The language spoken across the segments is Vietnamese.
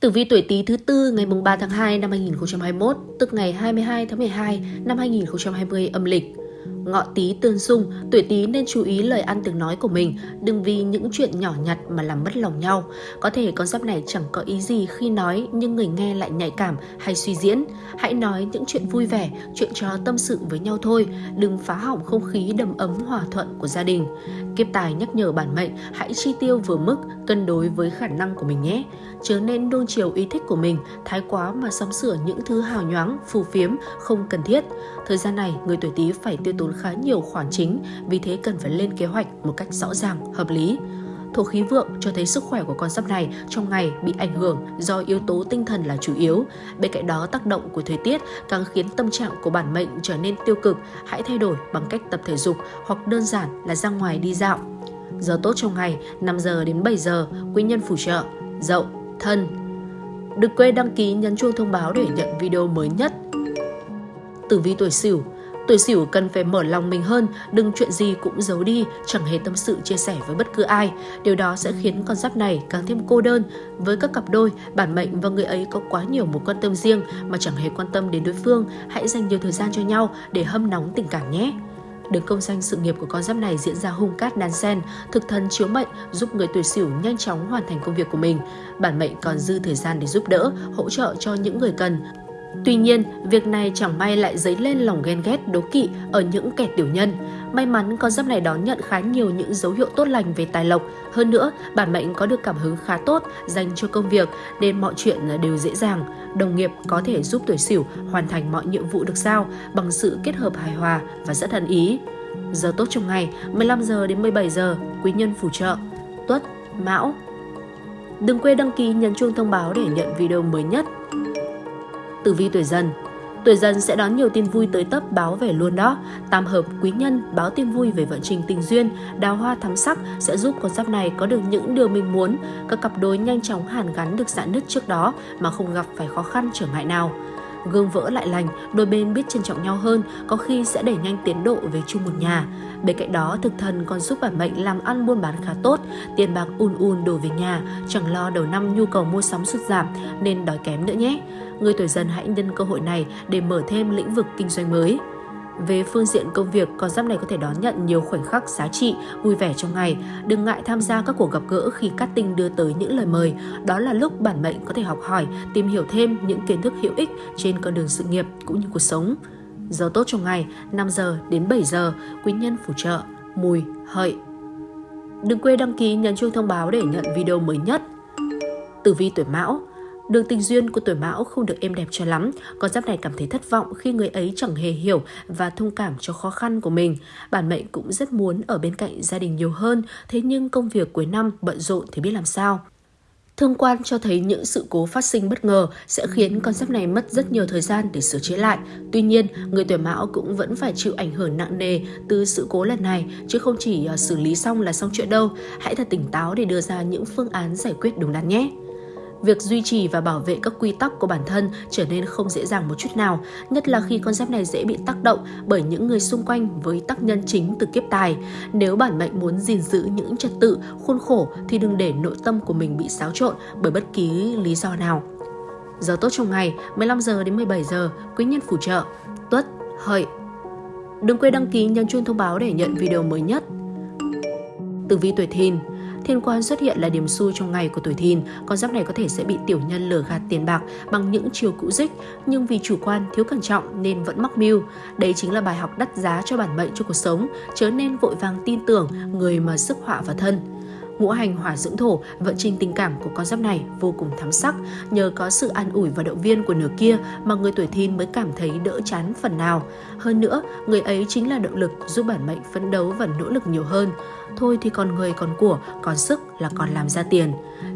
Tử vi tuổi Tý thứ tư ngày mùng 3 tháng 2 năm 2021, tức ngày 22 tháng 12 năm 2020 âm lịch. Ngọ tí tương xung, tuổi Tý nên chú ý lời ăn tiếng nói của mình, đừng vì những chuyện nhỏ nhặt mà làm mất lòng nhau. Có thể con giáp này chẳng có ý gì khi nói nhưng người nghe lại nhạy cảm hay suy diễn. Hãy nói những chuyện vui vẻ, chuyện trò tâm sự với nhau thôi, đừng phá hỏng không khí đầm ấm hòa thuận của gia đình. Kiếp tài nhắc nhở bản mệnh hãy chi tiêu vừa mức, cân đối với khả năng của mình nhé. Chớ nên đôn chiều ý thích của mình, thái quá mà sắm sửa những thứ hào nhoáng, phù phiếm, không cần thiết. Thời gian này, người tuổi Tý phải tiêu tốn khá nhiều khoản chính, vì thế cần phải lên kế hoạch một cách rõ ràng, hợp lý. Thổ khí vượng cho thấy sức khỏe của con giáp này trong ngày bị ảnh hưởng do yếu tố tinh thần là chủ yếu. Bên cạnh đó, tác động của thời tiết càng khiến tâm trạng của bản mệnh trở nên tiêu cực. Hãy thay đổi bằng cách tập thể dục hoặc đơn giản là ra ngoài đi dạo. Giờ tốt trong ngày 5 giờ đến 7 giờ, quý nhân phù trợ, dậu, thân. Đừng quên đăng ký nhấn chuông thông báo để nhận video mới nhất. Tử vi tuổi Sửu Tuổi Sửu cần phải mở lòng mình hơn, đừng chuyện gì cũng giấu đi, chẳng hề tâm sự chia sẻ với bất cứ ai. Điều đó sẽ khiến con giáp này càng thêm cô đơn. Với các cặp đôi, bản mệnh và người ấy có quá nhiều mối quan tâm riêng mà chẳng hề quan tâm đến đối phương. Hãy dành nhiều thời gian cho nhau để hâm nóng tình cảm nhé. Đường công danh sự nghiệp của con giáp này diễn ra hung cát đan sen, thực thần chiếu mệnh giúp người tuổi sửu nhanh chóng hoàn thành công việc của mình. Bản mệnh còn dư thời gian để giúp đỡ, hỗ trợ cho những người cần. Tuy nhiên, việc này chẳng may lại dấy lên lòng ghen ghét đố kỵ ở những kẻ tiểu nhân. May mắn con giáp này đón nhận khá nhiều những dấu hiệu tốt lành về tài lộc. Hơn nữa, bản mệnh có được cảm hứng khá tốt dành cho công việc nên mọi chuyện đều dễ dàng. Đồng nghiệp có thể giúp tuổi sửu hoàn thành mọi nhiệm vụ được giao bằng sự kết hợp hài hòa và rất thân ý. Giờ tốt trong ngày 15 giờ đến 17 giờ, quý nhân phù trợ, tuất, mão. Đừng quên đăng ký nhấn chuông thông báo để nhận video mới nhất. Tử vi tuổi dần Tuổi dần sẽ đón nhiều tin vui tới tấp báo về luôn đó. Tam hợp quý nhân báo tin vui về vận trình tình duyên, đào hoa thắm sắc sẽ giúp con giáp này có được những điều mình muốn. Các cặp đôi nhanh chóng hàn gắn được dạn nứt trước đó mà không gặp phải khó khăn trở ngại nào. Gương vỡ lại lành, đôi bên biết trân trọng nhau hơn, có khi sẽ đẩy nhanh tiến độ về chung một nhà. Bên cạnh đó, thực thần còn giúp bản mệnh làm ăn buôn bán khá tốt, tiền bạc un un đổ về nhà, chẳng lo đầu năm nhu cầu mua sắm sụt giảm nên đói kém nữa nhé. Người tuổi dần hãy nhân cơ hội này để mở thêm lĩnh vực kinh doanh mới. Về phương diện công việc, con giáp này có thể đón nhận nhiều khoảnh khắc giá trị, vui vẻ trong ngày. Đừng ngại tham gia các cuộc gặp gỡ khi cát tinh đưa tới những lời mời. Đó là lúc bản mệnh có thể học hỏi, tìm hiểu thêm những kiến thức hữu ích trên con đường sự nghiệp cũng như cuộc sống. Giờ tốt trong ngày 5 giờ đến 7 giờ, quý nhân phù trợ, mùi, hợi. Đừng quên đăng ký nhấn chuông thông báo để nhận video mới nhất. Tử vi tuổi Mão Đường tình duyên của tuổi mão không được êm đẹp cho lắm, con giáp này cảm thấy thất vọng khi người ấy chẳng hề hiểu và thông cảm cho khó khăn của mình. Bản mệnh cũng rất muốn ở bên cạnh gia đình nhiều hơn, thế nhưng công việc cuối năm bận rộn thì biết làm sao. Thương quan cho thấy những sự cố phát sinh bất ngờ sẽ khiến con giáp này mất rất nhiều thời gian để sửa chữa lại. Tuy nhiên, người tuổi mão cũng vẫn phải chịu ảnh hưởng nặng nề từ sự cố lần này, chứ không chỉ à, xử lý xong là xong chuyện đâu. Hãy thật tỉnh táo để đưa ra những phương án giải quyết đúng đắn nhé. Việc duy trì và bảo vệ các quy tắc của bản thân trở nên không dễ dàng một chút nào, nhất là khi con giáp này dễ bị tác động bởi những người xung quanh với tác nhân chính từ kiếp tài. Nếu bản mệnh muốn gìn giữ những trật tự, khuôn khổ thì đừng để nội tâm của mình bị xáo trộn bởi bất kỳ lý do nào. Giờ tốt trong ngày 15 giờ đến 17 giờ, quý nhân phù trợ, tuất, hợi. Đừng quên đăng ký nhấn chuông thông báo để nhận video mới nhất. Tử vi tuổi thìn Thiên quan xuất hiện là điểm xui trong ngày của tuổi thìn, con giáp này có thể sẽ bị tiểu nhân lừa gạt tiền bạc bằng những chiều cũ dích, nhưng vì chủ quan thiếu cẩn trọng nên vẫn mắc mưu. Đây chính là bài học đắt giá cho bản mệnh cho cuộc sống, chớ nên vội vàng tin tưởng người mà sức họa vào thân. Ngũ hành hỏa dưỡng thổ, vận trình tình cảm của con giáp này vô cùng thắm sắc. Nhờ có sự an ủi và động viên của nửa kia mà người tuổi thìn mới cảm thấy đỡ chán phần nào. Hơn nữa, người ấy chính là động lực giúp bản mệnh phấn đấu và nỗ lực nhiều hơn. Thôi thì còn người còn của, còn sức là còn làm ra tiền.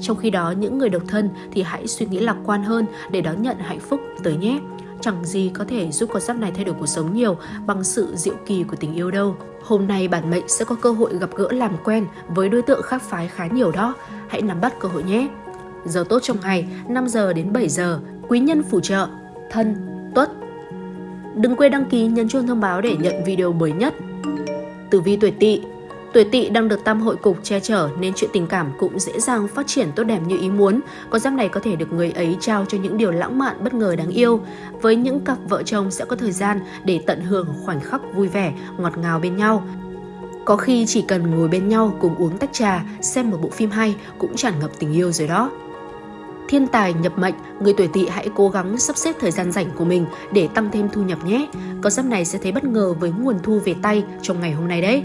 Trong khi đó, những người độc thân thì hãy suy nghĩ lạc quan hơn để đón nhận hạnh phúc tới nhé chẳng gì có thể giúp con giáp này thay đổi cuộc sống nhiều bằng sự diệu kỳ của tình yêu đâu. Hôm nay bản mệnh sẽ có cơ hội gặp gỡ làm quen với đối tượng khác phái khá nhiều đó. Hãy nắm bắt cơ hội nhé. Giờ tốt trong ngày 5 giờ đến 7 giờ, quý nhân phù trợ, thân, tuất. Đừng quên đăng ký nhấn chuông thông báo để nhận video mới nhất. Tử vi tuổi tỵ Tuổi tỵ đang được tam hội cục che chở nên chuyện tình cảm cũng dễ dàng phát triển tốt đẹp như ý muốn. Con giáp này có thể được người ấy trao cho những điều lãng mạn bất ngờ đáng yêu. Với những cặp vợ chồng sẽ có thời gian để tận hưởng khoảnh khắc vui vẻ, ngọt ngào bên nhau. Có khi chỉ cần ngồi bên nhau cùng uống tách trà, xem một bộ phim hay cũng tràn ngập tình yêu rồi đó. Thiên tài nhập mệnh, người tuổi tỵ hãy cố gắng sắp xếp thời gian rảnh của mình để tăng thêm thu nhập nhé. Con giáp này sẽ thấy bất ngờ với nguồn thu về tay trong ngày hôm nay đấy.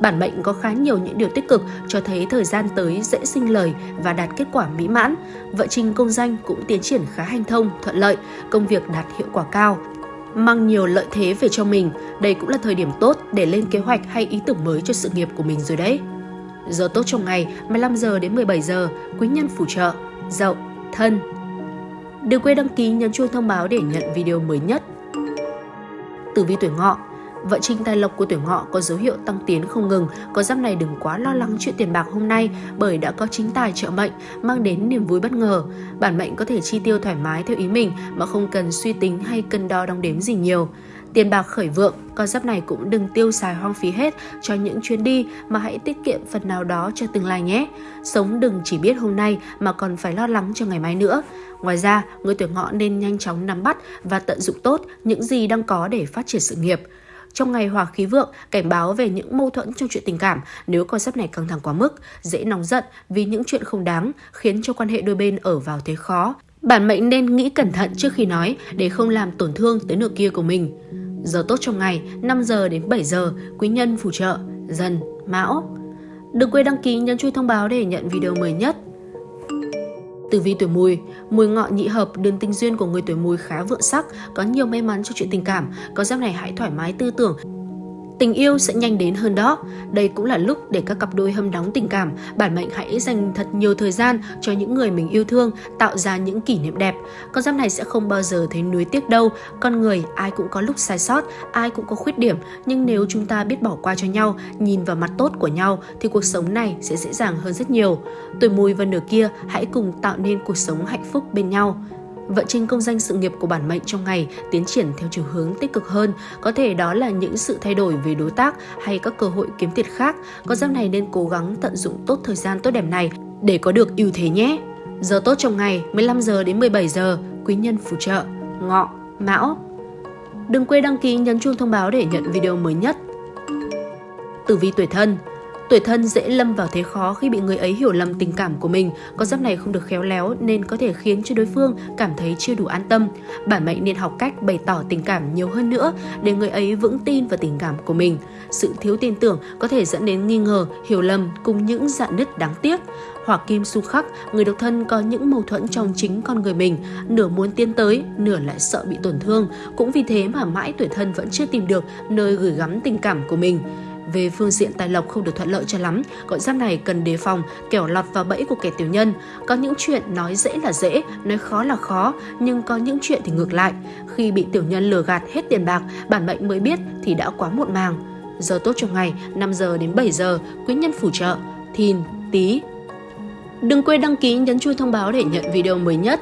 Bản mệnh có khá nhiều những điều tích cực cho thấy thời gian tới dễ sinh lời và đạt kết quả mỹ mãn. Vợ trình công danh cũng tiến triển khá hanh thông, thuận lợi, công việc đạt hiệu quả cao, mang nhiều lợi thế về cho mình. Đây cũng là thời điểm tốt để lên kế hoạch hay ý tưởng mới cho sự nghiệp của mình rồi đấy. Giờ tốt trong ngày 15 giờ đến 17 giờ, quý nhân phù trợ, dậu, thân. Đừng quên đăng ký nhấn chuông thông báo để nhận video mới nhất. Tử vi tuổi ngọ Vận trình tài lộc của tuổi ngọ có dấu hiệu tăng tiến không ngừng, có giáp này đừng quá lo lắng chuyện tiền bạc hôm nay bởi đã có chính tài trợ mệnh mang đến niềm vui bất ngờ. Bản mệnh có thể chi tiêu thoải mái theo ý mình mà không cần suy tính hay cân đo đong đếm gì nhiều. Tiền bạc khởi vượng, con giáp này cũng đừng tiêu xài hoang phí hết cho những chuyến đi mà hãy tiết kiệm phần nào đó cho tương lai nhé. Sống đừng chỉ biết hôm nay mà còn phải lo lắng cho ngày mai nữa. Ngoài ra, người tuổi ngọ nên nhanh chóng nắm bắt và tận dụng tốt những gì đang có để phát triển sự nghiệp. Trong ngày hỏa khí vượng, cảnh báo về những mâu thuẫn trong chuyện tình cảm nếu con giáp này căng thẳng quá mức, dễ nóng giận vì những chuyện không đáng, khiến cho quan hệ đôi bên ở vào thế khó. Bản mệnh nên nghĩ cẩn thận trước khi nói để không làm tổn thương tới nửa kia của mình. Giờ tốt trong ngày 5 giờ đến 7 giờ, quý nhân phù trợ, dần, mão. Đừng quên đăng ký nhấn chuông thông báo để nhận video mới nhất. Tử vi tuổi mùi, mùi ngọ nhị hợp, đường tình duyên của người tuổi mùi khá vượng sắc, có nhiều may mắn cho chuyện tình cảm. Có giáp này hãy thoải mái tư tưởng, Tình yêu sẽ nhanh đến hơn đó. Đây cũng là lúc để các cặp đôi hâm nóng tình cảm, bản mệnh hãy dành thật nhiều thời gian cho những người mình yêu thương, tạo ra những kỷ niệm đẹp. Con giáp này sẽ không bao giờ thấy nuối tiếc đâu. Con người ai cũng có lúc sai sót, ai cũng có khuyết điểm, nhưng nếu chúng ta biết bỏ qua cho nhau, nhìn vào mặt tốt của nhau thì cuộc sống này sẽ dễ dàng hơn rất nhiều. Tuổi mùi và nửa kia hãy cùng tạo nên cuộc sống hạnh phúc bên nhau. Vận trình công danh sự nghiệp của bản mệnh trong ngày tiến triển theo chiều hướng tích cực hơn, có thể đó là những sự thay đổi về đối tác hay các cơ hội kiếm tiền khác. Con giáp này nên cố gắng tận dụng tốt thời gian tốt đẹp này để có được ưu thế nhé. Giờ tốt trong ngày 15 giờ đến 17 giờ, quý nhân phù trợ, ngọ, mão. Đừng quên đăng ký nhấn chuông thông báo để nhận video mới nhất. Tử vi tuổi thân Tuổi thân dễ lâm vào thế khó khi bị người ấy hiểu lầm tình cảm của mình. Con giáp này không được khéo léo nên có thể khiến cho đối phương cảm thấy chưa đủ an tâm. Bản mệnh nên học cách bày tỏ tình cảm nhiều hơn nữa để người ấy vững tin vào tình cảm của mình. Sự thiếu tin tưởng có thể dẫn đến nghi ngờ, hiểu lầm cùng những dạn nứt đáng tiếc. Hỏa kim su khắc, người độc thân có những mâu thuẫn trong chính con người mình, nửa muốn tiến tới, nửa lại sợ bị tổn thương. Cũng vì thế mà mãi tuổi thân vẫn chưa tìm được nơi gửi gắm tình cảm của mình. Về phương diện tài lộc không được thuận lợi cho lắm, con giáp này cần đề phòng kẻo lọt vào bẫy của kẻ tiểu nhân. Có những chuyện nói dễ là dễ, nói khó là khó, nhưng có những chuyện thì ngược lại. Khi bị tiểu nhân lừa gạt hết tiền bạc, bản mệnh mới biết thì đã quá muộn màng. Giờ tốt trong ngày 5 giờ đến 7 giờ, quý nhân phù trợ, thìn, tí. Đừng quên đăng ký nhấn chuông thông báo để nhận video mới nhất.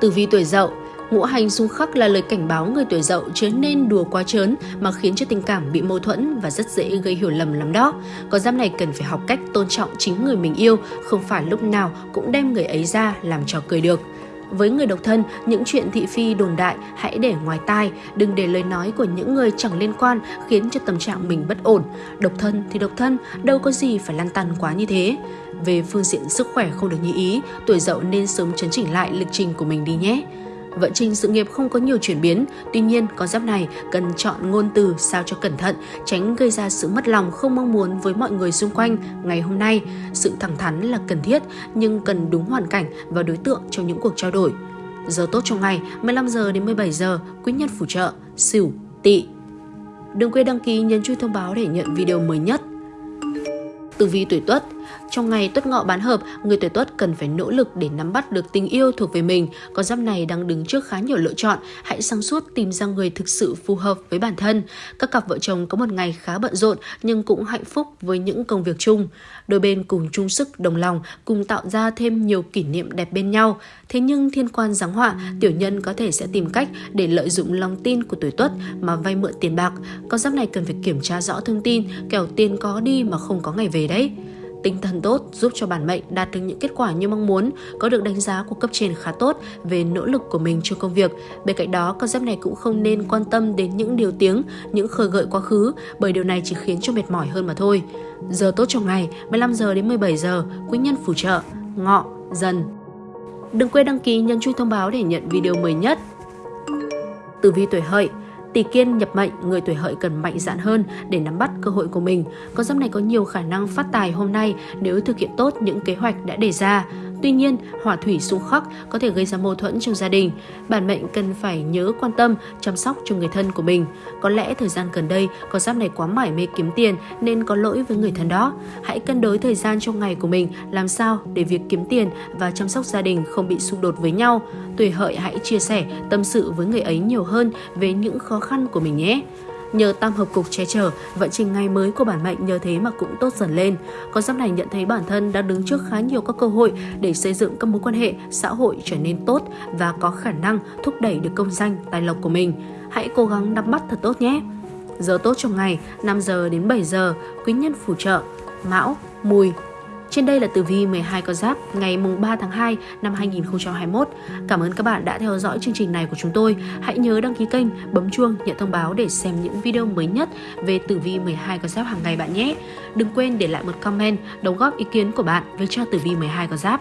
Tử vi tuổi dậu Ngũ hành xung khắc là lời cảnh báo người tuổi dậu chớ nên đùa quá trớn mà khiến cho tình cảm bị mâu thuẫn và rất dễ gây hiểu lầm lắm đó. Có giáp này cần phải học cách tôn trọng chính người mình yêu, không phải lúc nào cũng đem người ấy ra làm trò cười được. Với người độc thân, những chuyện thị phi đồn đại hãy để ngoài tai, đừng để lời nói của những người chẳng liên quan khiến cho tâm trạng mình bất ổn. Độc thân thì độc thân, đâu có gì phải lăn tăn quá như thế. Về phương diện sức khỏe không được như ý, tuổi dậu nên sớm chấn chỉnh lại lịch trình của mình đi nhé. Vận trình sự nghiệp không có nhiều chuyển biến, tuy nhiên con giáp này cần chọn ngôn từ sao cho cẩn thận, tránh gây ra sự mất lòng không mong muốn với mọi người xung quanh ngày hôm nay. Sự thẳng thắn là cần thiết nhưng cần đúng hoàn cảnh và đối tượng trong những cuộc trao đổi. Giờ tốt trong ngày 15 giờ đến 17 giờ, quý nhân phù trợ, Sửu, Tỵ. Đừng quên đăng ký nhấn chuông thông báo để nhận video mới nhất. Tử vi tuổi Tuất Trong ngày tuất ngọ bán hợp, người tuổi tuất cần phải nỗ lực để nắm bắt được tình yêu thuộc về mình. Con giáp này đang đứng trước khá nhiều lựa chọn, hãy sáng suốt tìm ra người thực sự phù hợp với bản thân. Các cặp vợ chồng có một ngày khá bận rộn nhưng cũng hạnh phúc với những công việc chung. Đôi bên cùng chung sức đồng lòng, cùng tạo ra thêm nhiều kỷ niệm đẹp bên nhau. Thế nhưng thiên quan giáng họa, tiểu nhân có thể sẽ tìm cách để lợi dụng lòng tin của tuổi tuất mà vay mượn tiền bạc. Con giáp này cần phải kiểm tra rõ thông tin, kẻo tiền có đi mà không có ngày về đấy. Tinh thần tốt giúp cho bản mệnh đạt được những kết quả như mong muốn, có được đánh giá của cấp trên khá tốt về nỗ lực của mình trong công việc. Bên cạnh đó, con giáp này cũng không nên quan tâm đến những điều tiếng, những khơi gợi quá khứ, bởi điều này chỉ khiến cho mệt mỏi hơn mà thôi. Giờ tốt trong ngày, 15 giờ đến 17 giờ, quý nhân phù trợ, ngọ, dần. Đừng quên đăng ký nhấn chuông thông báo để nhận video mới nhất. Tử vi tuổi hợi Tỷ kiên nhập mệnh, người tuổi hợi cần mạnh dạn hơn để nắm bắt cơ hội của mình. Con giáp này có nhiều khả năng phát tài hôm nay nếu thực hiện tốt những kế hoạch đã đề ra. Tuy nhiên, hỏa thủy xung khắc có thể gây ra mâu thuẫn trong gia đình. Bản mệnh cần phải nhớ quan tâm, chăm sóc cho người thân của mình. Có lẽ thời gian gần đây, con giáp này quá mải mê kiếm tiền nên có lỗi với người thân đó. Hãy cân đối thời gian trong ngày của mình làm sao để việc kiếm tiền và chăm sóc gia đình không bị xung đột với nhau. Tuổi hợi hãy chia sẻ, tâm sự với người ấy nhiều hơn về những khó khăn của mình nhé. Nhờ tam hợp cục che chở, vận trình ngày mới của bản mệnh nhờ thế mà cũng tốt dần lên. Con giáp này nhận thấy bản thân đã đứng trước khá nhiều các cơ hội để xây dựng các mối quan hệ xã hội trở nên tốt và có khả năng thúc đẩy được công danh, tài lộc của mình. Hãy cố gắng nắm bắt thật tốt nhé. Giờ tốt trong ngày 5 giờ đến 7 giờ, quý nhân phù trợ, mão, mùi, trên đây là tử vi 12 con giáp ngày mùng 3 tháng 2 năm 2021. Cảm ơn các bạn đã theo dõi chương trình này của chúng tôi. Hãy nhớ đăng ký kênh, bấm chuông nhận thông báo để xem những video mới nhất về tử vi 12 con giáp hàng ngày bạn nhé. Đừng quên để lại một comment đóng góp ý kiến của bạn về cho tử vi 12 con giáp.